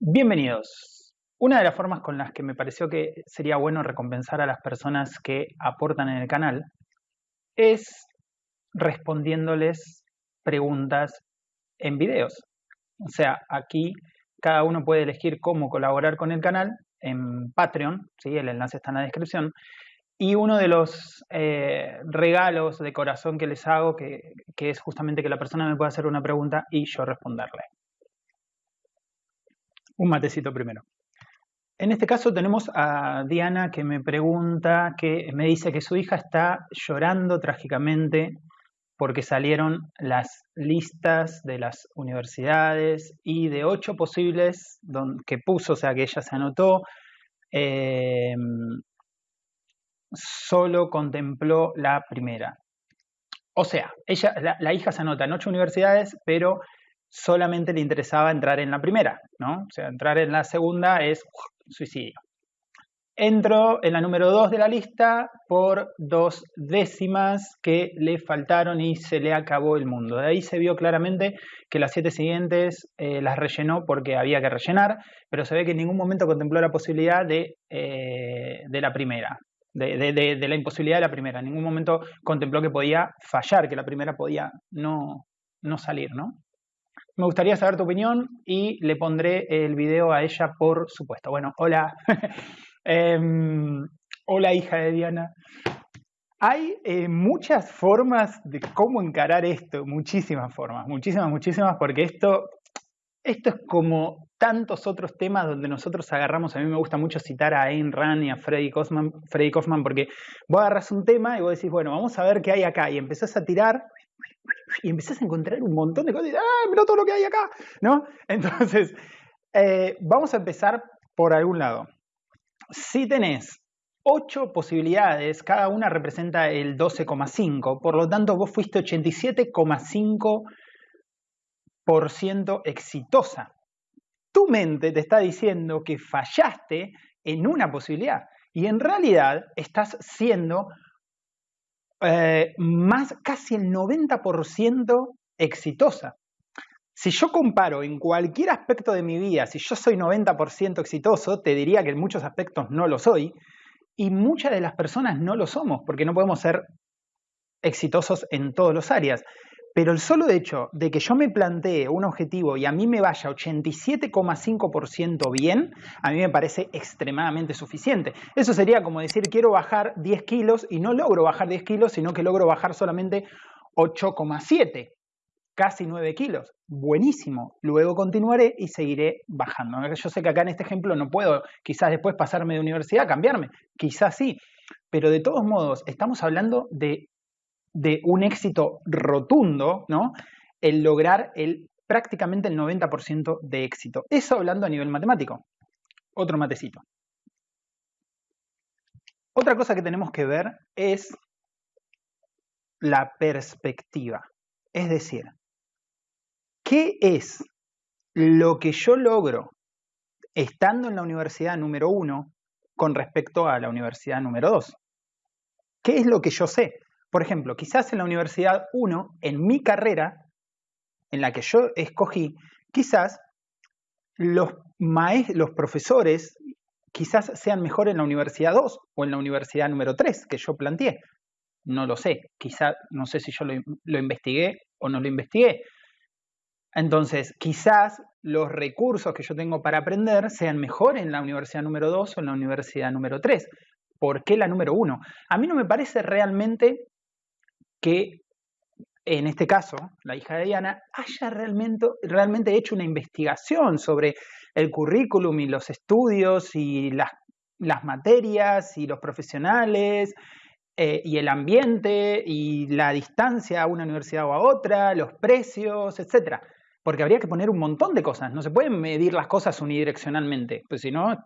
Bienvenidos. Una de las formas con las que me pareció que sería bueno recompensar a las personas que aportan en el canal es respondiéndoles preguntas en videos. O sea, aquí cada uno puede elegir cómo colaborar con el canal en Patreon, ¿sí? el enlace está en la descripción, y uno de los eh, regalos de corazón que les hago, que, que es justamente que la persona me pueda hacer una pregunta y yo responderle un matecito primero. En este caso tenemos a Diana que me pregunta, que me dice que su hija está llorando trágicamente porque salieron las listas de las universidades y de ocho posibles que puso, o sea que ella se anotó, em, solo contempló la primera. O sea, ella, la, la, hija se anota en ocho universidades, pero solamente le interesaba entrar en la primera, ¿no? O sea, entrar en la segunda es suicidio. Entró en la número 2 de la lista por dos décimas que le faltaron y se le acabó el mundo. De ahí se vio claramente que las siete siguientes eh, las rellenó porque había que rellenar, pero se ve que en ningún momento contempló la posibilidad de, eh, de la primera, de, de, la imposibilidad de la primera. En ningún momento contempló que podía fallar, que la primera podía no, no salir, ¿no? Me gustaría saber tu opinión y le pondré el video a ella, por supuesto. Bueno, hola. Em, hola, hija de Diana. Hay eh, muchas formas de cómo encarar esto, muchísimas formas, muchísimas, muchísimas, porque esto, esto es como tantos otros temas donde nosotros agarramos, a mí me gusta mucho citar a Ayn Rand y a Freddy Kaufman, Freddy Kaufman porque vos agarras un tema y vos decís, bueno, vamos a ver qué hay acá, y empezás a tirar y empezás a encontrar un montón de cosas y ¡ah, mira todo lo que hay acá! ¿No? Entonces, eh, vamos a empezar por algún lado. Si tenés ocho posibilidades, cada una representa el 12,5, por lo tanto vos fuiste 87,5% exitosa. Tu mente te está diciendo que fallaste en una posibilidad y en realidad estás siendo eh, más casi el 90% exitosa. Si yo comparo en cualquier aspecto de mi vida, si yo soy 90% exitoso, te diría que en muchos aspectos no lo soy, y muchas de las personas no lo somos, porque no podemos ser exitosos en todas las áreas. Pero el solo hecho de que yo me plantee un objetivo y a mí me vaya 87,5% bien, a mí me parece extremadamente suficiente. Eso sería como decir, quiero bajar 10 kilos y no logro bajar 10 kilos, sino que logro bajar solamente 8,7, casi 9 kilos. Buenísimo. Luego continuaré y seguiré bajando. Yo sé que acá en este ejemplo no puedo quizás después pasarme de universidad, cambiarme, quizás sí. Pero de todos modos, estamos hablando de de un éxito rotundo, ¿no? El lograr el, prácticamente el 90% de éxito. Eso hablando a nivel matemático. Otro matecito. Otra cosa que tenemos que ver es la perspectiva. Es decir, ¿qué es lo que yo logro estando en la universidad número uno con respecto a la universidad número dos? ¿Qué es lo que yo sé? Por ejemplo, quizás en la Universidad 1, en mi carrera, en la que yo escogí, quizás los, los profesores quizás sean mejor en la Universidad 2 o en la Universidad número 3 que yo planteé. No lo sé, quizás no sé si yo lo, lo investigué o no lo investigué. Entonces, quizás los recursos que yo tengo para aprender sean mejor en la universidad número 2 o en la universidad número 3. ¿Por qué la número 1? A mí no me parece realmente que en este caso, la hija de Diana, haya realmente, realmente hecho una investigación sobre el currículum y los estudios y las, materias y los profesionales eh, y el ambiente y la distancia a una universidad o a otra, los precios, etc. Porque habría que poner un montón de cosas. No se pueden medir las cosas unidireccionalmente, pues si no,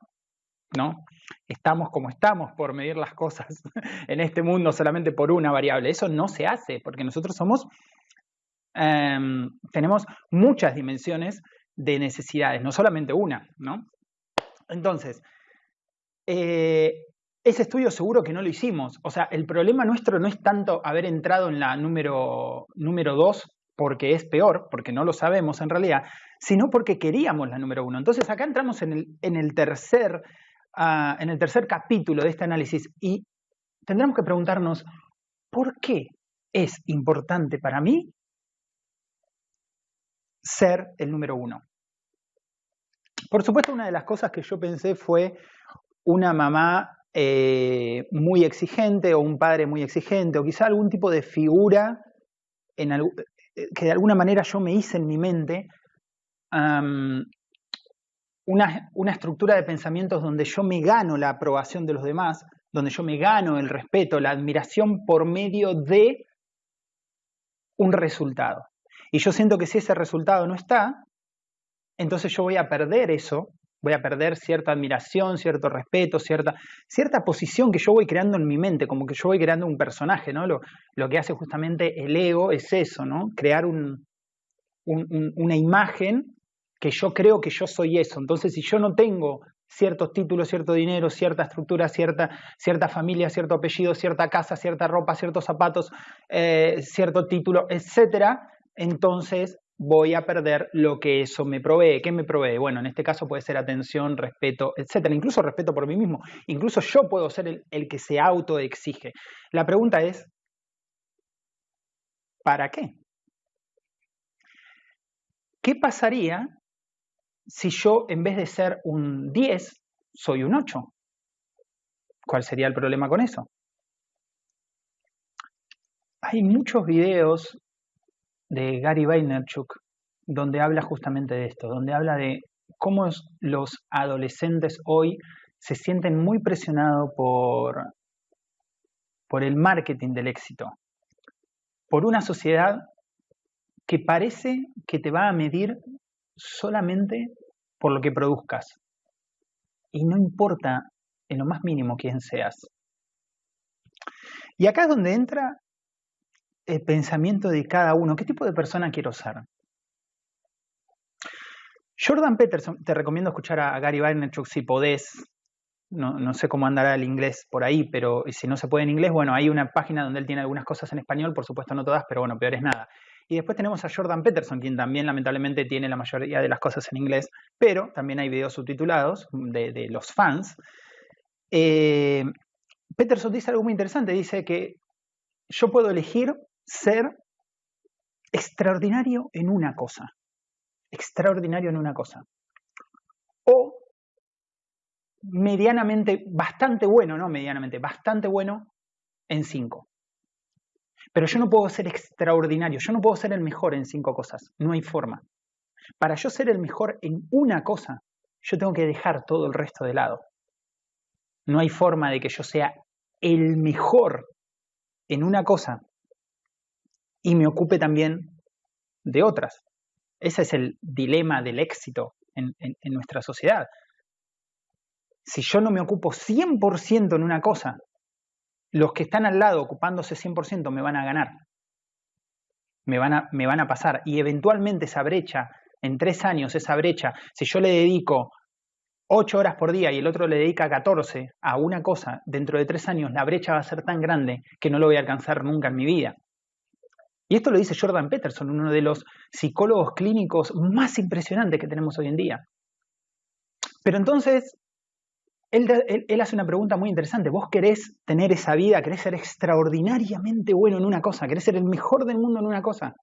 no. Estamos como estamos por medir las cosas en este mundo solamente por una variable. Eso no se hace porque nosotros somos, em, tenemos muchas dimensiones de necesidades, no solamente una, ¿no? Entonces, eh, ese estudio seguro que no lo hicimos. O sea, el problema nuestro no es tanto haber entrado en la número 2 porque es peor, porque no lo sabemos en realidad, sino porque queríamos la número uno. Entonces acá entramos en el, en el tercer, en el tercer capítulo de este análisis y tendremos que preguntarnos, ¿por qué es importante para mí ser el número uno? Por supuesto, una de las cosas que yo pensé fue una mamá eh, muy exigente o un padre muy exigente o quizá algún tipo de figura eh, que de alguna manera yo me hice en mi mente una, una, estructura de pensamientos donde yo me gano la aprobación de los demás, donde yo me gano el respeto, la admiración por medio de un resultado. Y yo siento que si ese resultado no está, entonces yo voy a perder eso, voy a perder cierta admiración, cierto respeto, cierta, cierta posición que yo voy creando en mi mente, como que yo voy creando un personaje, ¿no? Lo, lo que hace justamente el ego es eso, ¿no? Crear un, una imagen que yo creo que yo soy eso. Entonces, si yo no tengo ciertos títulos, cierto dinero, cierta estructura, cierta, cierta familia, cierto apellido, cierta casa, cierta ropa, ciertos zapatos, eh, cierto título, etcétera, entonces voy a perder lo que eso me provee. ¿Qué me provee? Bueno, en este caso puede ser atención, respeto, etcétera. Incluso respeto por mí mismo. Incluso yo puedo ser el, el que se autoexige. La pregunta es, ¿para qué? ¿Qué pasaría si yo en vez de ser un 10 soy un 8? ¿Cuál sería el problema con eso? Hay muchos videos de Gary Vaynerchuk, donde habla justamente de esto, donde habla de cómo los adolescentes hoy se sienten muy presionados por, por el marketing del éxito, por una sociedad que parece que te va a medir solamente por lo que produzcas. Y no importa en lo más mínimo quién seas. Y acá es donde entra el pensamiento de cada uno. ¿Qué tipo de persona quiero ser? Jordan Peterson, te recomiendo escuchar a Gary Vaynerchuk si podés. No, no, sé cómo andará el inglés por ahí, pero si no se puede en inglés, bueno, hay una página donde él tiene algunas cosas en español, por supuesto no todas, pero bueno, peor es nada. Y después tenemos a Jordan Peterson, quien también lamentablemente tiene la mayoría de las cosas en inglés, pero también hay videos subtitulados de, los fans. Eh, Peterson dice algo muy interesante, dice que yo puedo elegir ser extraordinario en una cosa. Extraordinario en una cosa. O medianamente, bastante bueno, no medianamente, bastante bueno en cinco. Pero yo no puedo ser extraordinario, yo no puedo ser el mejor en cinco cosas, no hay forma. Para yo ser el mejor en una cosa, yo tengo que dejar todo el resto de lado. No hay forma de que yo sea el mejor en una cosa y me ocupe también de otras. Ese es el dilema del éxito en, nuestra sociedad. Si yo no me ocupo 100% en una cosa, los que están al lado ocupándose 100% me van a ganar. Me van a, pasar. Y eventualmente esa brecha, en tres años, esa brecha, si yo le dedico 8 horas por día y el otro le dedica 14 a una cosa, dentro de tres años la brecha va a ser tan grande que no lo voy a alcanzar nunca en mi vida. Y esto lo dice Jordan Peterson, uno de los psicólogos clínicos más impresionantes que tenemos hoy en día. Pero entonces, él, hace una pregunta muy interesante. ¿Vos querés tener esa vida? ¿Querés ser extraordinariamente bueno en una cosa? ¿Querés ser el mejor del mundo en una cosa?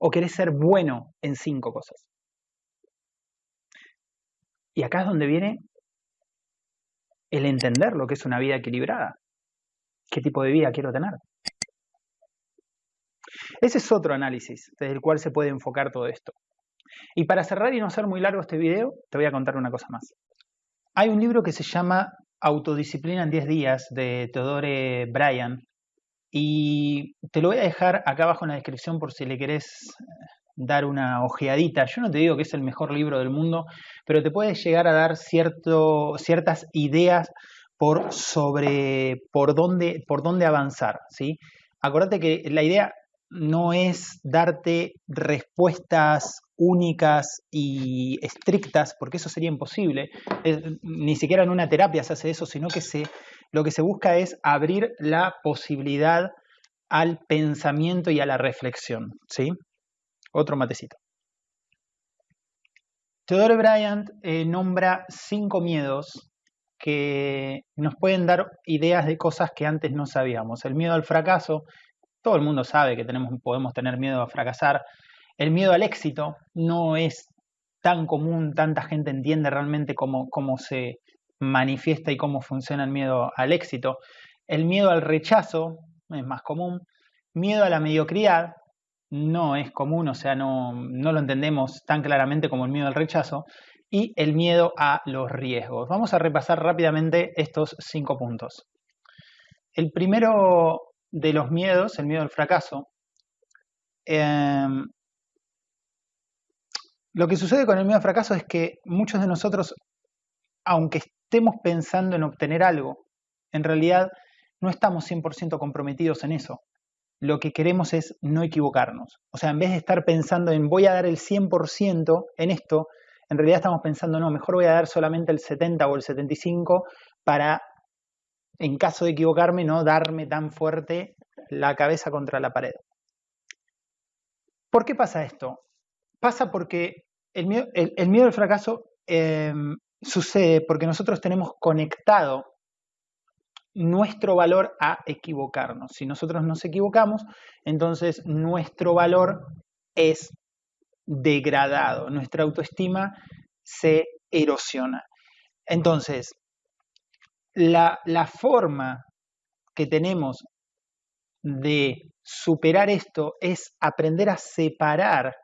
¿O querés ser bueno en cinco cosas? Y acá es donde viene el entender lo que es una vida equilibrada. ¿Qué tipo de vida quiero tener? Ese es otro análisis desde el cual se puede enfocar todo esto. Y para cerrar y no hacer muy largo este video, te voy a contar una cosa más. Hay un libro que se llama Autodisciplina en 10 días de Teodore Bryan y te lo voy a dejar acá abajo en la descripción por si le querés eh, dar una ojeadita. Yo no te digo que es el mejor libro del mundo, pero te puede llegar a dar cierto, ciertas ideas por sobre por dónde, por dónde avanzar. ¿sí? Que la idea no es darte respuestas únicas y estrictas, porque eso sería imposible. ni siquiera en una terapia se hace eso, sino que lo que se busca es abrir la posibilidad al pensamiento y a la reflexión. ¿sí? Otro matecito. Theodore Bryant eh, nombra cinco miedos que nos pueden dar ideas de cosas que antes no sabíamos. El miedo al fracaso, todo el mundo sabe que tenemos, podemos tener miedo a fracasar. El miedo al éxito no es tan común, tanta gente entiende realmente cómo, cómo se manifiesta y cómo funciona el miedo al éxito. El miedo al rechazo es más común. Miedo a la mediocridad no es común, o sea, no, no lo entendemos tan claramente como el miedo al rechazo y el miedo a los riesgos. Vamos a repasar rápidamente estos cinco puntos. El primero de los miedos, el miedo al fracaso, em, lo que sucede con el miedo al fracaso es que muchos de nosotros, aunque estemos pensando en obtener algo, en realidad no estamos 100% comprometidos en eso. Lo que queremos es no equivocarnos. O sea, en vez de estar pensando en voy a dar el 100% en esto, en realidad estamos pensando, no, mejor voy a dar solamente el 70 o el 75 para, en caso de equivocarme, no darme tan fuerte la cabeza contra la pared. ¿Por qué pasa esto? Pasa porque el miedo, el, miedo al fracaso em, sucede porque nosotros tenemos conectado nuestro valor a equivocarnos. Si nosotros nos equivocamos, entonces nuestro valor es degradado, nuestra autoestima se erosiona. Entonces, la, la forma que tenemos de superar esto es aprender a separar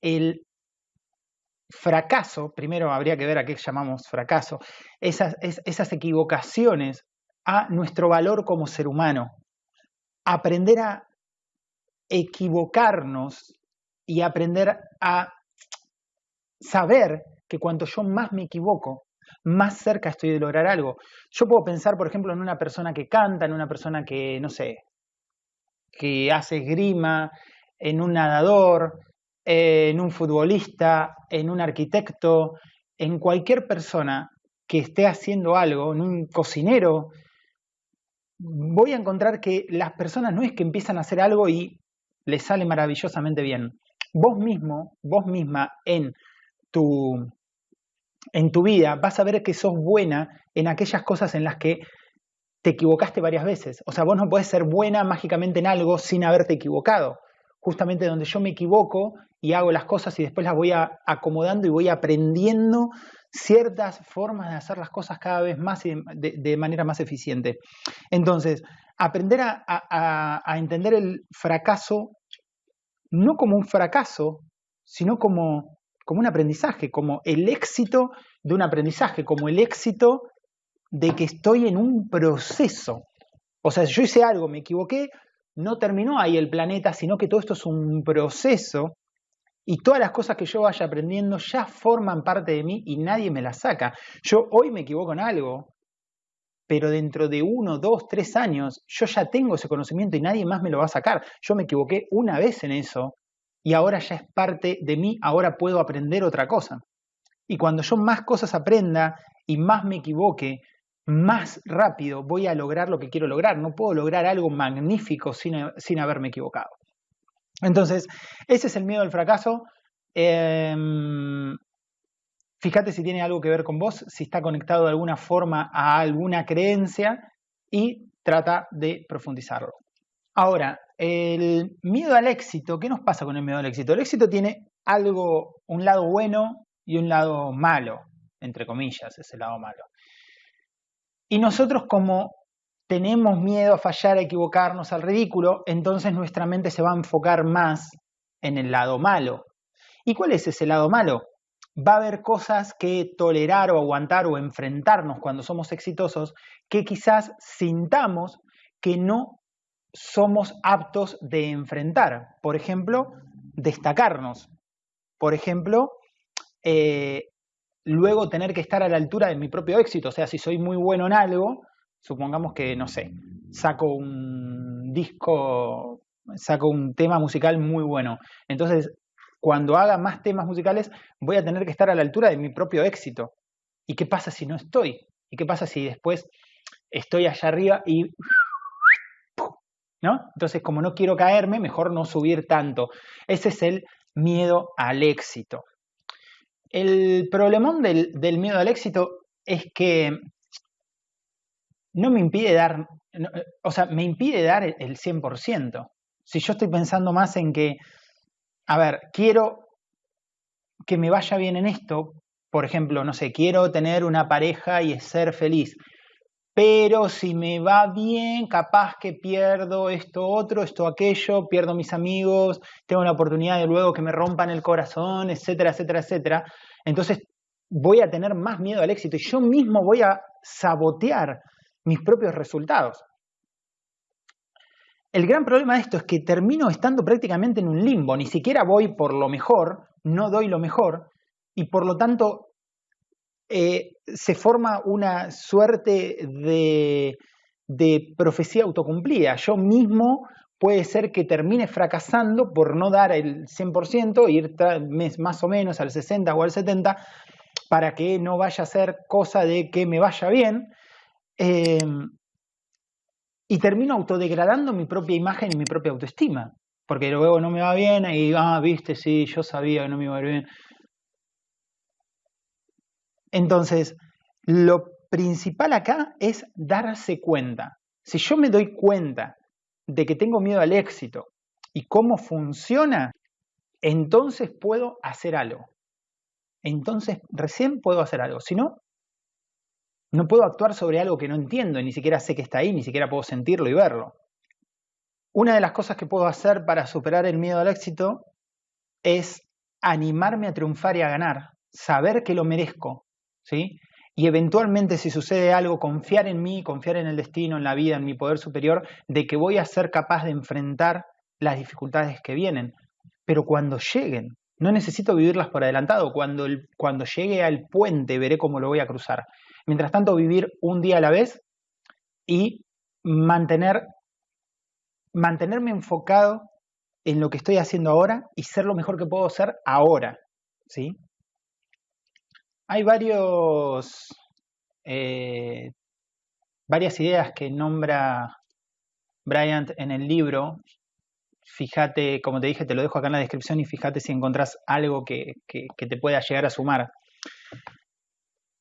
el fracaso, primero habría que ver a qué llamamos fracaso, esas, equivocaciones a nuestro valor como ser humano. Aprender a equivocarnos y aprender a saber que cuanto yo más me equivoco, más cerca estoy de lograr algo. Yo puedo pensar, por ejemplo, en una persona que canta, en una persona que, no sé, que hace esgrima, en un nadador, en un futbolista, en un arquitecto, en cualquier persona que esté haciendo algo, en un cocinero, voy a encontrar que las personas no es que empiezan a hacer algo y les sale maravillosamente bien vos mismo, vos misma en tu, en tu vida vas a ver que sos buena en aquellas cosas en las que te equivocaste varias veces. O sea, vos no podés ser buena mágicamente en algo sin haberte equivocado. Justamente donde yo me equivoco y hago las cosas y después las voy acomodando y voy aprendiendo ciertas formas de hacer las cosas cada vez más y de, manera más eficiente. Entonces, aprender a entender el fracaso no como un fracaso, sino como, como un aprendizaje, como el éxito de un aprendizaje, como el éxito de que estoy en un proceso. O sea, si yo hice algo, me equivoqué, no terminó ahí el planeta, sino que todo esto es un proceso y todas las cosas que yo vaya aprendiendo ya forman parte de mí y nadie me las saca. Yo hoy me equivoco en algo, pero dentro de uno, dos, tres años yo ya tengo ese conocimiento y nadie más me lo va a sacar. Yo me equivoqué una vez en eso y ahora ya es parte de mí, ahora puedo aprender otra cosa. Y cuando yo más cosas aprenda y más me equivoque, más rápido voy a lograr lo que quiero lograr. No puedo lograr algo magnífico sin, sin haberme equivocado. Entonces, ese es el miedo al fracaso. Em, Fíjate si tiene algo que ver con vos, si está conectado de alguna forma a alguna creencia y trata de profundizarlo. Ahora, el miedo al éxito, ¿qué nos pasa con el miedo al éxito? El éxito tiene algo, un lado bueno y un lado malo, entre comillas, ese lado malo. Y nosotros como tenemos miedo a fallar, a equivocarnos, al ridículo, entonces nuestra mente se va a enfocar más en el lado malo. ¿Y cuál es ese lado malo? va a haber cosas que tolerar o aguantar o enfrentarnos cuando somos exitosos que quizás sintamos que no somos aptos de enfrentar. Por ejemplo, destacarnos. Por ejemplo, eh, luego tener que estar a la altura de mi propio éxito. O sea, si soy muy bueno en algo, supongamos que, no sé, saco un disco, saco un tema musical muy bueno. Entonces, cuando haga más temas musicales voy a tener que estar a la altura de mi propio éxito. ¿Y qué pasa si no estoy? ¿Y qué pasa si después estoy allá arriba y... ¿No? Entonces, como no quiero caerme, mejor no subir tanto. Ese es el miedo al éxito. El problemón del, miedo al éxito es que no me impide dar, o sea, me impide dar el 100%. Si yo estoy pensando más en que, a ver, quiero que me vaya bien en esto, por ejemplo, no sé, quiero tener una pareja y ser feliz, pero si me va bien, capaz que pierdo esto otro, esto aquello, pierdo mis amigos, tengo la oportunidad de luego que me rompan el corazón, etcétera, etcétera, etcétera. Entonces voy a tener más miedo al éxito y yo mismo voy a sabotear mis propios resultados. El gran problema de esto es que termino estando prácticamente en un limbo, ni siquiera voy por lo mejor, no doy lo mejor, y por lo tanto eh, se forma una suerte de, profecía autocumplida. Yo mismo puede ser que termine fracasando por no dar el 100%, ir más o menos al 60 o al 70, para que no vaya a ser cosa de que me vaya bien. Eh, y termino autodegradando mi propia imagen y mi propia autoestima. Porque luego no me va bien y, ah, viste, sí, yo sabía que no me iba bien. Entonces, lo principal acá es darse cuenta. Si yo me doy cuenta de que tengo miedo al éxito y cómo funciona, entonces puedo hacer algo. Entonces recién puedo hacer algo. Si no, no puedo actuar sobre algo que no entiendo, ni siquiera sé que está ahí, ni siquiera puedo sentirlo y verlo. Una de las cosas que puedo hacer para superar el miedo al éxito es animarme a triunfar y a ganar, saber que lo merezco, ¿sí? Y eventualmente si sucede algo, confiar en mí, confiar en el destino, en la vida, en mi poder superior, de que voy a ser capaz de enfrentar las dificultades que vienen. Pero cuando lleguen, no necesito vivirlas por adelantado, cuando, cuando llegue al puente veré cómo lo voy a cruzar. Mientras tanto, vivir un día a la vez y mantener, mantenerme enfocado en lo que estoy haciendo ahora y ser lo mejor que puedo ser ahora. ¿sí? Hay eh, varias ideas que nombra Bryant en el libro. Fíjate, como te dije, te lo dejo acá en la descripción y fíjate si encontrás algo que, que te pueda llegar a sumar.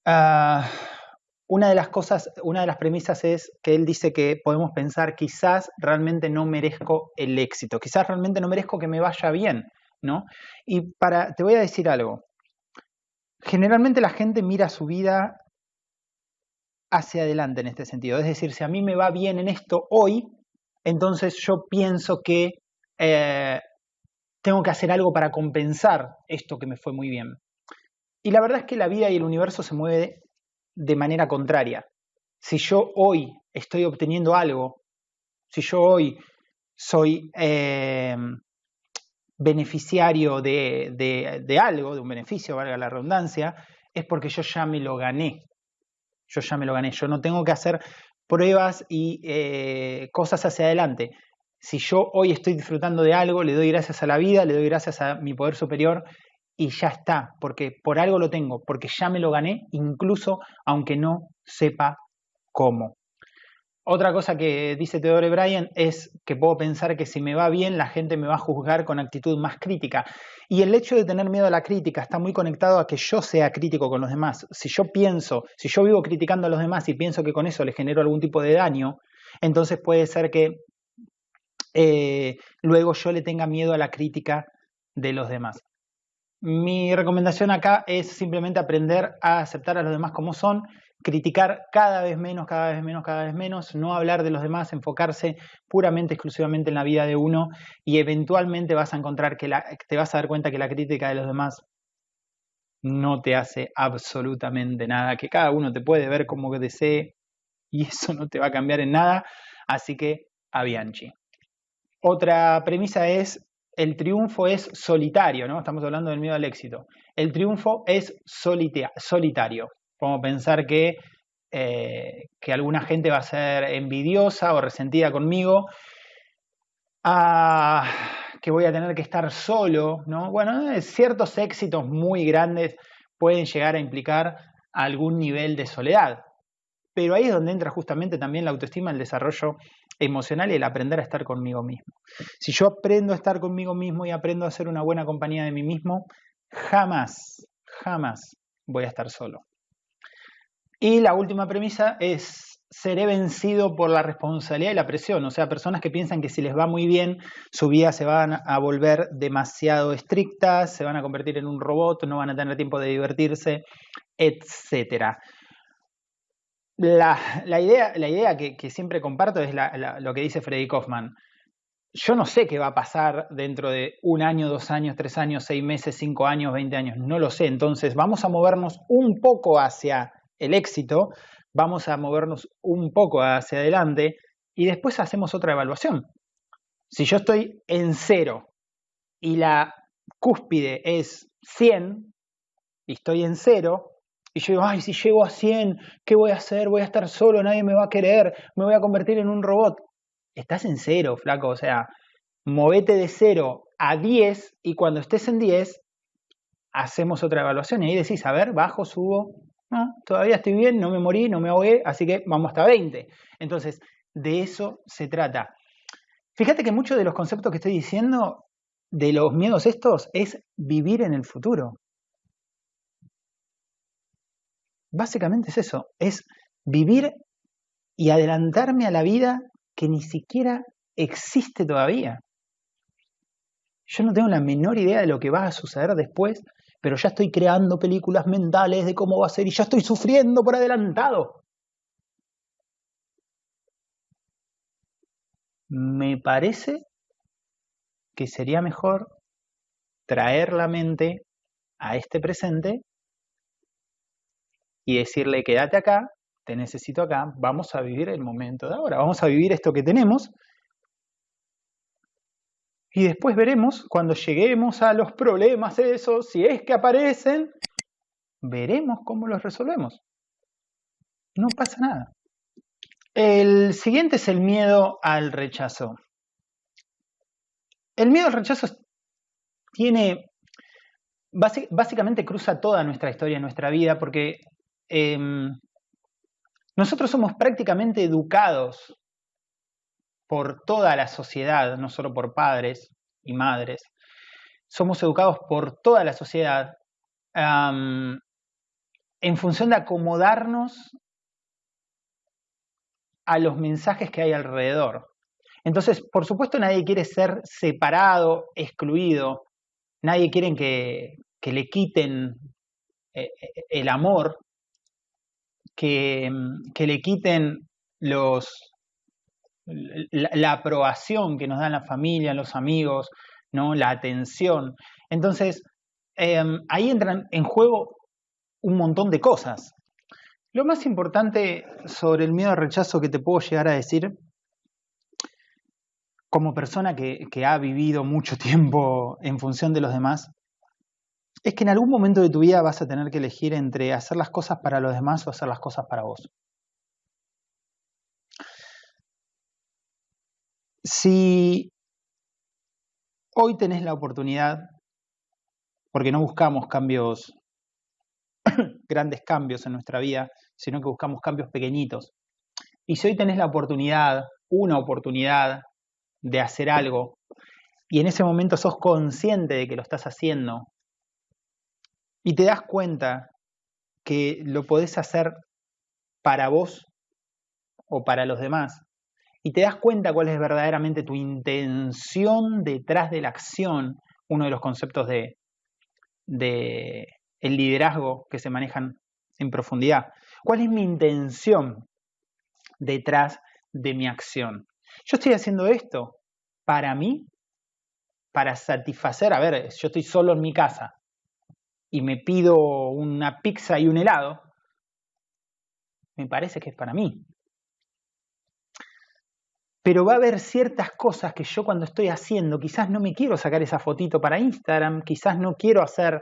Ah, una de las cosas, una de las premisas es que él dice que podemos pensar quizás realmente no merezco el éxito, quizás realmente no merezco que me vaya bien, ¿no? Y para, te voy a decir algo. Generalmente la gente mira su vida hacia adelante en este sentido. Es decir, si a mí me va bien en esto hoy, entonces yo pienso que eh, tengo que hacer algo para compensar esto que me fue muy bien. Y la verdad es que la vida y el universo se mueve de manera contraria. Si yo hoy estoy obteniendo algo, si yo hoy soy eh, beneficiario de, algo, de un beneficio, valga la redundancia, es porque yo ya me lo gané. Yo ya me lo gané. Yo no tengo que hacer pruebas y eh, cosas hacia adelante. Si yo hoy estoy disfrutando de algo, le doy gracias a la vida, le doy gracias a mi poder superior y ya está, porque por algo lo tengo, porque ya me lo gané, incluso aunque no sepa cómo. Otra cosa que dice Theodore Bryan es que puedo pensar que si me va bien la gente me va a juzgar con actitud más crítica. Y el hecho de tener miedo a la crítica está muy conectado a que yo sea crítico con los demás. Si yo pienso, si yo vivo criticando a los demás y pienso que con eso les genero algún tipo de daño, entonces puede ser que eh, luego yo le tenga miedo a la crítica de los demás. Mi recomendación acá es simplemente aprender a aceptar a los demás como son, criticar cada vez menos, cada vez menos, cada vez menos, no hablar de los demás, enfocarse puramente, exclusivamente en la vida de uno y eventualmente vas a encontrar que te vas a dar cuenta que la crítica de los demás no te hace absolutamente nada, que cada uno te puede ver como desee y eso no te va a cambiar en nada, así que a Bianchi. Otra premisa es el triunfo es solitario, ¿no? Estamos hablando del miedo al éxito. El triunfo es solitario. Podemos pensar que, eh, que alguna gente va a ser envidiosa o resentida conmigo, ah, que voy a tener que estar solo, ¿no? Bueno, ciertos éxitos muy grandes pueden llegar a implicar algún nivel de soledad. Pero ahí es donde entra justamente también la autoestima, el desarrollo emocional y el aprender a estar conmigo mismo. Si yo aprendo a estar conmigo mismo y aprendo a ser una buena compañía de mí mismo, jamás, jamás voy a estar solo. Y la última premisa es, seré vencido por la responsabilidad y la presión. O sea, personas que piensan que si les va muy bien, su vida se van a volver demasiado estrictas, se van a convertir en un robot, no van a tener tiempo de divertirse, etc. La, idea, la idea que, siempre comparto es lo que dice Freddy Kaufman. Yo no sé qué va a pasar dentro de un año, dos años, tres años, seis meses, cinco años, veinte años. No lo sé. Entonces vamos a movernos un poco hacia el éxito, vamos a movernos un poco hacia adelante y después hacemos otra evaluación. Si yo estoy en cero y la cúspide es 100 y estoy en cero, y yo digo, ay, si llego a 100, ¿qué voy a hacer? Voy a estar solo, nadie me va a querer, me voy a convertir en un robot. Estás en cero, flaco, o sea, movete de cero a 10 y cuando estés en 10, hacemos otra evaluación y ahí decís, a ver, bajo, subo, todavía estoy bien, no me morí, no me ahogué, así que vamos hasta 20. Entonces, de eso se trata. Fíjate que muchos de los conceptos que estoy diciendo, de los miedos estos, es vivir en el futuro. Básicamente es eso, es vivir y adelantarme a la vida que ni siquiera existe todavía. Yo no tengo la menor idea de lo que va a suceder después, pero ya estoy creando películas mentales de cómo va a ser y ya estoy sufriendo por adelantado. Me parece que sería mejor traer la mente a este presente y decirle, quédate acá, te necesito acá, vamos a vivir el momento de ahora, vamos a vivir esto que tenemos y después veremos cuando lleguemos a los problemas esos, si es que aparecen, veremos cómo los resolvemos. No pasa nada. El siguiente es el miedo al rechazo. El miedo al rechazo tiene, básicamente cruza toda nuestra historia, nuestra vida, porque em, nosotros somos prácticamente educados por toda la sociedad, no solo por padres y madres. Somos educados por toda la sociedad en función de acomodarnos a los mensajes que hay alrededor. Entonces, por supuesto, nadie quiere ser separado, excluido, nadie quiere que, le quiten eh, eh, el amor, que le quiten los, la, aprobación que nos dan la familia, los amigos, ¿no? la atención. Entonces, em, ahí entran en juego un montón de cosas. Lo más importante sobre el miedo al rechazo que te puedo llegar a decir, como persona que, que ha vivido mucho tiempo en función de los demás, es que en algún momento de tu vida vas a tener que elegir entre hacer las cosas para los demás o hacer las cosas para vos. Si hoy tenés la oportunidad, porque no buscamos cambios, grandes cambios en nuestra vida, sino que buscamos cambios pequeñitos, y si hoy tenés la oportunidad, una oportunidad de hacer algo, y en ese momento sos consciente de que lo estás haciendo, y te das cuenta que lo podés hacer para vos o para los demás, y te das cuenta cuál es verdaderamente tu intención detrás de la acción, uno de los conceptos de, el liderazgo que se manejan en profundidad. ¿Cuál es mi intención detrás de mi acción? Yo estoy haciendo esto para mí, para satisfacer, a ver, yo estoy solo en mi casa y me pido una pizza y un helado, me parece que es para mí pero va a haber ciertas cosas que yo cuando estoy haciendo, quizás no me quiero sacar esa fotito para Instagram, quizás no quiero hacer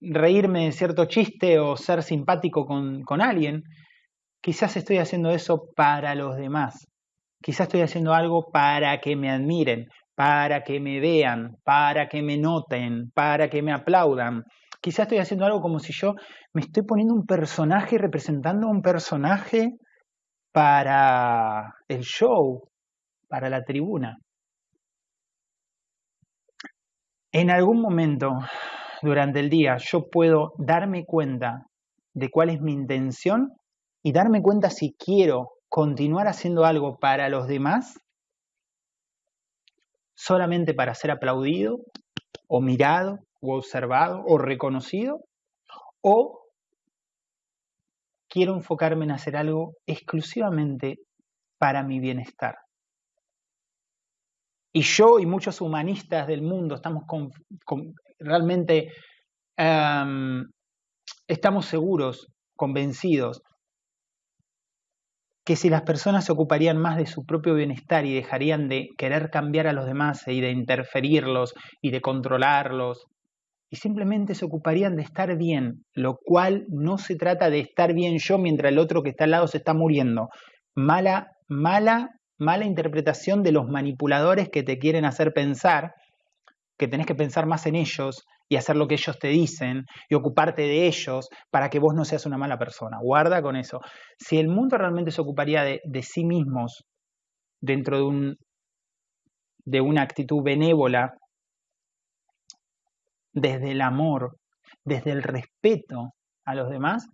reírme de cierto chiste o ser simpático con, con alguien, quizás estoy haciendo eso para los demás, quizás estoy haciendo algo para que me admiren, para que me vean, para que me noten, para que me aplaudan. Quizás estoy haciendo algo como si yo me estoy poniendo un personaje representando a un personaje para el show, para la tribuna. En algún momento durante el día yo puedo darme cuenta de cuál es mi intención y darme cuenta si quiero continuar haciendo algo para los demás solamente para ser aplaudido o mirado o observado o reconocido o quiero enfocarme en hacer algo exclusivamente para mi bienestar. Y yo y muchos humanistas del mundo estamos realmente em, estamos seguros, convencidos, que si las personas se ocuparían más de su propio bienestar y dejarían de querer cambiar a los demás y de interferirlos y de controlarlos, y simplemente se ocuparían de estar bien, lo cual no se trata de estar bien yo mientras el otro que está al lado se está muriendo. Mala, mala mala interpretación de los manipuladores que te quieren hacer pensar que tenés que pensar más en ellos y hacer lo que ellos te dicen y ocuparte de ellos para que vos no seas una mala persona. Guarda con eso. Si el mundo realmente se ocuparía de, sí mismos dentro de, un, de una actitud benévola, desde el amor, desde el respeto a los demás,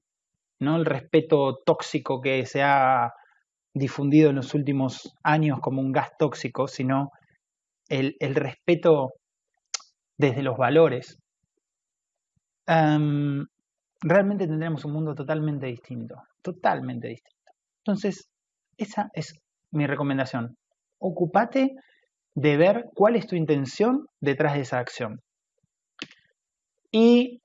no el respeto tóxico que se ha difundido en los últimos años como un gas tóxico, sino el, respeto desde los valores, realmente tendremos un mundo totalmente distinto, totalmente distinto. Entonces, esa es mi recomendación. Ocúpate de ver cuál es tu intención detrás de esa acción. Y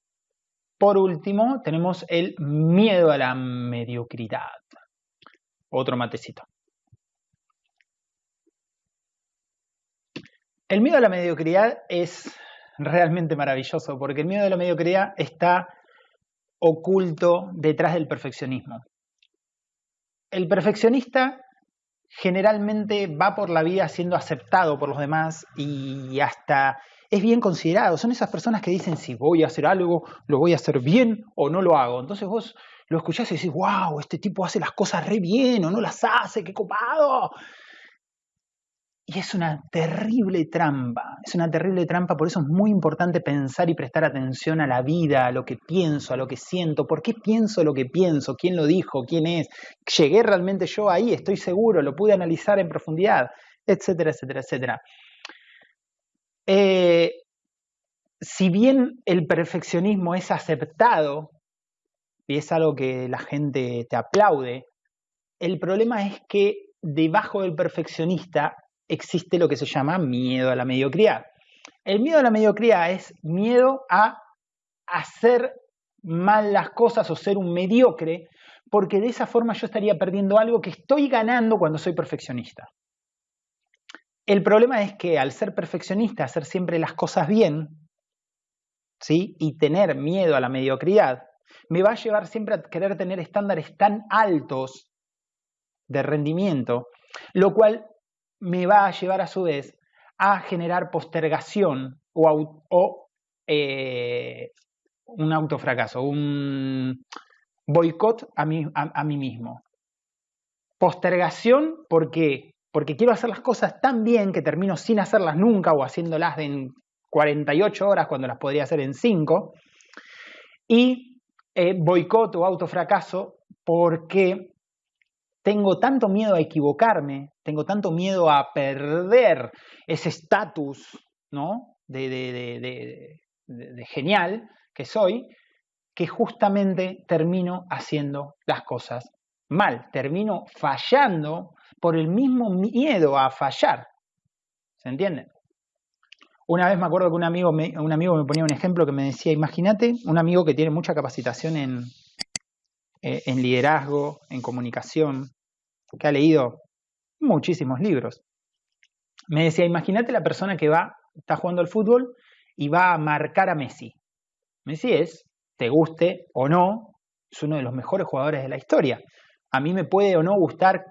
por último, tenemos el miedo a la mediocridad otro matecito. El miedo a la mediocridad es realmente maravilloso porque el miedo a la mediocridad está oculto detrás del perfeccionismo. El perfeccionista generalmente va por la vida siendo aceptado por los demás y hasta es bien considerado. Son esas personas que dicen si voy a hacer algo, lo voy a hacer bien o no lo hago. Entonces vos lo escuchás y decís, wow, este tipo hace las cosas re bien o no las hace, qué copado. Y es una terrible trampa, es una terrible trampa, por eso es muy importante pensar y prestar atención a la vida, a lo que pienso, a lo que siento, por qué pienso lo que pienso, quién lo dijo, quién es, llegué realmente yo ahí, estoy seguro, lo pude analizar en profundidad, etcétera, etcétera, etcétera. Eh, si bien el perfeccionismo es aceptado y es algo que la gente te aplaude. El problema es que debajo del perfeccionista existe lo que se llama miedo a la mediocridad. El miedo a la mediocridad es miedo a hacer mal las cosas o ser un mediocre, porque de esa forma yo estaría perdiendo algo que estoy ganando cuando soy perfeccionista. El problema es que al ser perfeccionista, hacer siempre las cosas bien, ¿sí? y tener miedo a la mediocridad, me va a llevar siempre a querer tener estándares tan altos de rendimiento, lo cual me va a llevar a su vez a generar postergación o, eh, un autofracaso, un boicot a mí, a, mí mismo. Postergación, ¿por qué? Porque quiero hacer las cosas tan bien que termino sin hacerlas nunca o haciéndolas en 48 horas cuando las podría hacer en 5. Y eh, boicot o autofracaso porque tengo tanto miedo a equivocarme, tengo tanto miedo a perder ese estatus ¿no? de, de, genial que soy, que justamente termino haciendo las cosas mal, termino fallando por el mismo miedo a fallar. ¿Se entiende? Una vez me acuerdo que un amigo, me, un amigo me ponía un ejemplo que me decía, imagínate un amigo que tiene mucha capacitación en, eh, en liderazgo, en comunicación, que ha leído muchísimos libros. Me decía, imagínate la persona que va, está jugando al fútbol y va a marcar a Messi. Messi es, te guste o no, es uno de los mejores jugadores de la historia. A mí me puede o no gustar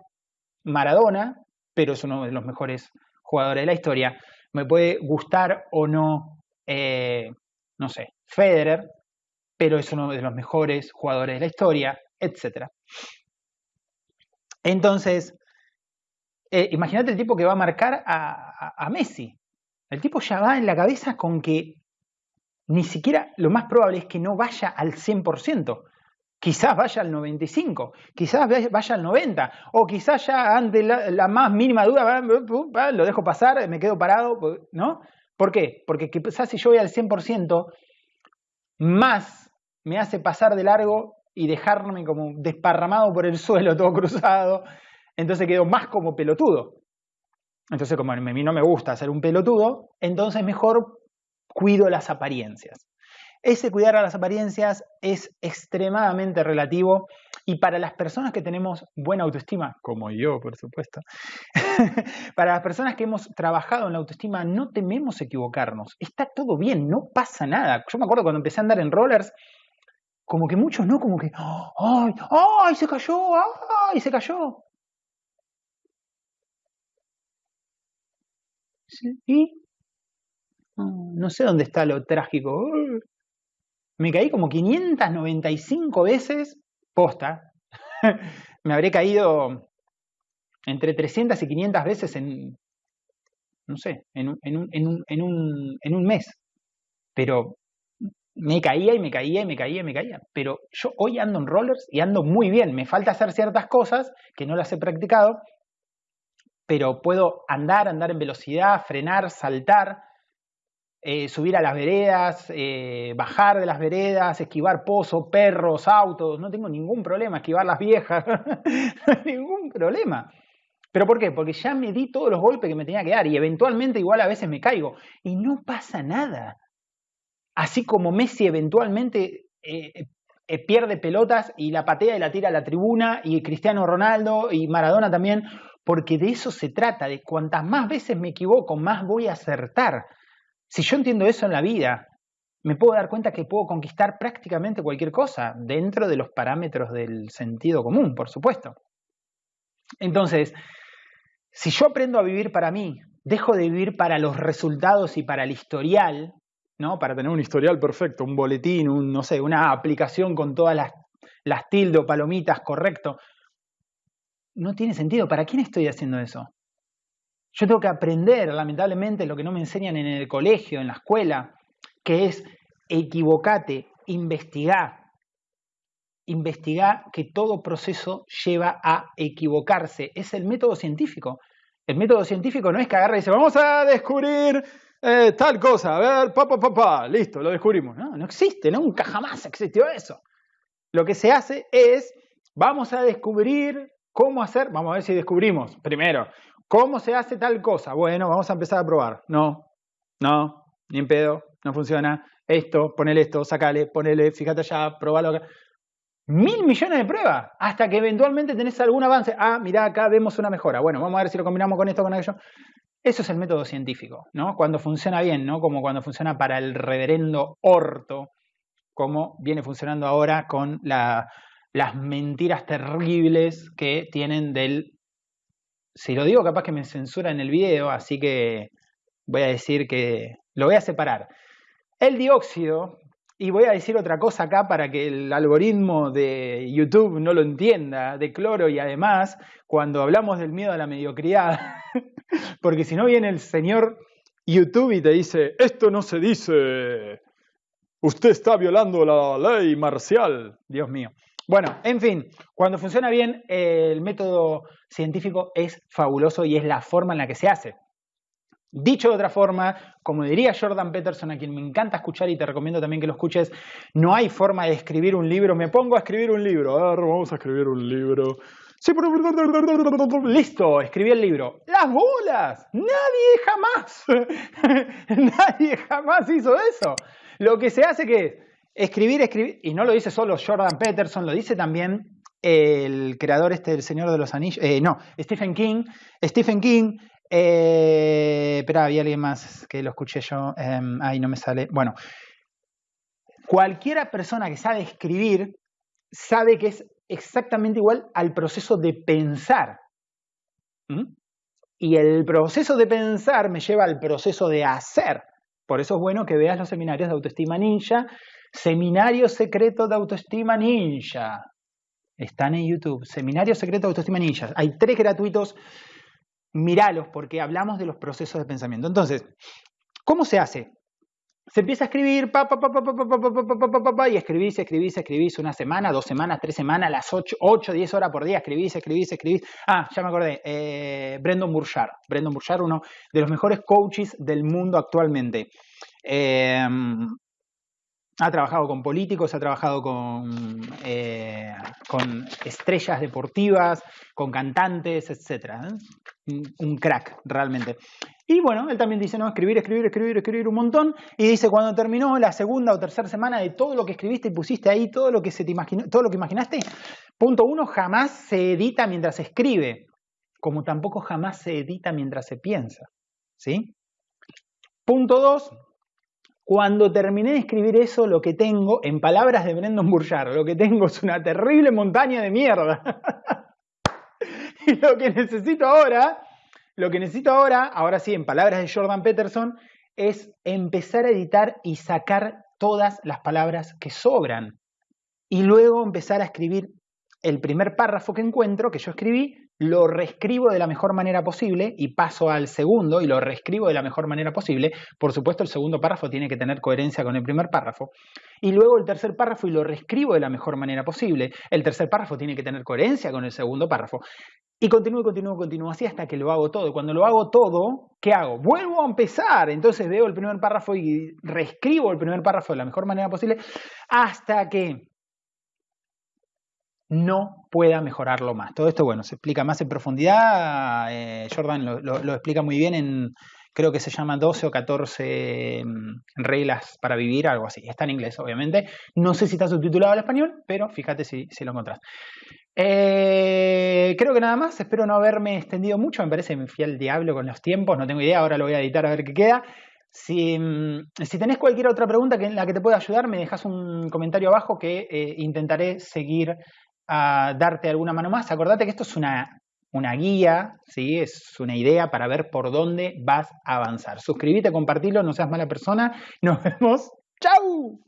Maradona, pero es uno de los mejores jugadores de la historia me puede gustar o no, eh, no sé, Federer, pero es uno de los mejores jugadores de la historia, etc. Entonces, eh, imagínate el tipo que va a marcar a, Messi. El tipo ya va en la cabeza con que ni siquiera lo más probable es que no vaya al 100%. Quizás vaya al 95, quizás vaya al 90, o quizás ya ante la, más mínima duda, lo dejo pasar, me quedo parado, ¿no? ¿Por qué? Porque quizás si yo voy al 100%, más me hace pasar de largo y dejarme como desparramado por el suelo, todo cruzado, entonces quedo más como pelotudo. Entonces, como a mí no me gusta ser un pelotudo, entonces mejor cuido las apariencias. Ese cuidar a las apariencias es extremadamente relativo y para las personas que tenemos buena autoestima, como yo, por supuesto, para las personas que hemos trabajado en la autoestima, no tememos equivocarnos. Está todo bien, no pasa nada. Yo me acuerdo cuando empecé a andar en rollers, como que muchos no, como que, ¡ay! ¡ay! Se cayó, ¡ay! Se cayó. ¿Y? No sé dónde está lo trágico. Me caí como 595 veces posta. Me habré caído entre 300 y 500 veces en, no sé, en un, en un, en un, en un, mes. Pero me caía y me caía y me caía y me caía. Pero yo hoy ando en rollers y ando muy bien. Me falta hacer ciertas cosas que no las he practicado, pero puedo andar, andar en velocidad, frenar, saltar, eh, subir a las veredas, eh, bajar de las veredas, esquivar pozos, perros, autos, no tengo ningún problema, esquivar las viejas, ningún problema. ¿Pero por qué? Porque ya me di todos los golpes que me tenía que dar y eventualmente igual a veces me caigo y no pasa nada. Así como Messi eventualmente eh, pierde pelotas y la patea y la tira a la tribuna y Cristiano Ronaldo y Maradona también, porque de eso se trata, de cuantas más veces me equivoco, más voy a acertar. Si yo entiendo eso en la vida, me puedo dar cuenta que puedo conquistar prácticamente cualquier cosa, dentro de los parámetros del sentido común, por supuesto. Entonces, si yo aprendo a vivir para mí, dejo de vivir para los resultados y para el historial, ¿no? Para tener un historial perfecto, un boletín, un, no sé, una aplicación con todas las, las o palomitas correcto no tiene sentido. ¿Para quién estoy haciendo eso? Yo tengo que aprender, lamentablemente, lo que no me enseñan en el colegio, en la escuela, que es equivocate, investigar. Investigar que todo proceso lleva a equivocarse. Es el método científico. El método científico no es que agarre y dice, vamos a descubrir eh, tal cosa, a ver, papá, papá, pa, listo, lo descubrimos. No, no existe, nunca jamás existió eso. Lo que se hace es, vamos a descubrir ¿Cómo hacer? Vamos a ver si descubrimos. Primero, ¿cómo se hace tal cosa? Bueno, vamos a empezar a probar. No, no, ni en pedo, no funciona. Esto, ponele esto, sacale, ponele, fíjate allá, probalo acá. Mil millones de pruebas hasta que eventualmente tenés algún avance. Ah, mira, acá vemos una mejora. Bueno, vamos a ver si lo combinamos con esto, con aquello. Eso es el método científico, ¿no? Cuando funciona bien, ¿no? Como cuando funciona para el reverendo orto, como viene funcionando ahora con la las mentiras terribles que tienen del... Si lo digo, capaz que me censura en el video, así que voy a decir que lo voy a separar. El dióxido, y voy a decir otra cosa acá para que el algoritmo de YouTube no lo entienda, de cloro y además, cuando hablamos del miedo a la mediocridad, porque si no viene el señor YouTube y te dice, esto no se dice, usted está violando la ley marcial, Dios mío. Bueno, en fin, cuando funciona bien, el método científico es fabuloso y es la forma en la que se hace. Dicho de otra forma, como diría Jordan Peterson, a quien me encanta escuchar y te recomiendo también que lo escuches, no hay forma de escribir un libro. Me pongo a escribir un libro. A ver, vamos a escribir un libro. Sí. Listo, escribí el libro. ¡Las bolas! Nadie jamás, nadie jamás hizo eso. Lo que se hace que Escribir, escribir, y no lo dice solo Jordan Peterson, lo dice también el creador este del Señor de los Anillos, eh, no, Stephen King. Stephen King, eh, había alguien más que lo escuché yo, eh, ahí no me sale. Bueno, cualquiera persona que sabe escribir sabe que es exactamente igual al proceso de pensar. ¿Mm? Y el proceso de pensar me lleva al proceso de hacer. Por eso es bueno que veas los seminarios de autoestima ninja Seminario secreto de autoestima ninja. Están en YouTube. Seminario Secreto de Autoestima Ninjas. Hay tres gratuitos. Míralos porque hablamos de los procesos de pensamiento. Entonces, ¿cómo se hace? Se empieza a escribir, pa, pa, pa, pa, y escribís, escribís, escribís una semana, dos semanas, tres semanas, las 8, 8 10 horas por día, escribís, escribís, escribís. Ah, ya me acordé, eh, Brendan Burchard. Brendan Burchard, uno de los mejores coaches del mundo actualmente. Eh, ha trabajado con políticos, ha trabajado con, eh, estrellas deportivas, con cantantes, etc. Un, un crack, realmente. Y bueno, él también dice, no, escribir, escribir, escribir, escribir un montón. Y dice, cuando terminó la segunda o tercera semana de todo lo que escribiste y pusiste ahí, todo lo que se te imaginó, todo lo que imaginaste, punto uno, jamás se edita mientras se escribe, como tampoco jamás se edita mientras se piensa. ¿Sí? Punto dos, cuando terminé de escribir eso, lo que tengo, en palabras de Brendan Burchard, lo que tengo es una terrible montaña de mierda. y lo que necesito ahora, lo que necesito ahora, ahora sí, en palabras de Jordan Peterson, es empezar a editar y sacar todas las palabras que sobran. Y luego empezar a escribir el primer párrafo que encuentro, que yo escribí, lo reescribo de la mejor manera posible y paso al segundo y lo reescribo de la mejor manera posible. Por supuesto, el segundo párrafo tiene que tener coherencia con el primer párrafo. Y luego el tercer párrafo y lo reescribo de la mejor manera posible. El tercer párrafo tiene que tener coherencia con el segundo párrafo. Y continúo, continúo, continúo así hasta que lo hago todo. Cuando lo hago todo, ¿qué hago? Vuelvo a empezar. Entonces veo el primer párrafo y reescribo el primer párrafo de la mejor manera posible hasta que no pueda mejorarlo más. Todo esto, bueno, se explica más en profundidad. Eh, Jordan lo, explica muy bien en, creo que se llama 12 o 14 mm, reglas para vivir, algo así. Está en inglés, obviamente. No sé si está subtitulado al español, pero fíjate si, lo encontrás. Eh, creo que nada más. Espero no haberme extendido mucho. Me parece fui al diablo con los tiempos. No tengo idea. Ahora lo voy a editar a ver qué queda. Si, mm, si, tenés cualquier otra pregunta que, en la que te pueda ayudar, me dejas un comentario abajo que eh, intentaré seguir a darte alguna mano más. Acordate que esto es una, una guía, ¿sí? es una idea para ver por dónde vas a avanzar. Suscríbete, compartilo, no seas mala persona. Nos vemos. ¡Chao!